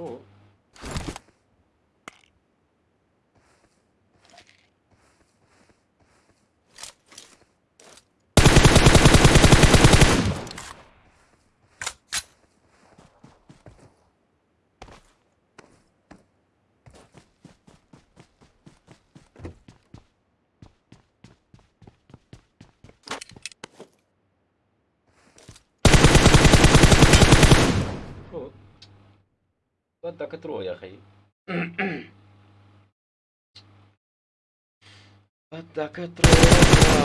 through Văd dacă troia, hai. Văd dacă troia...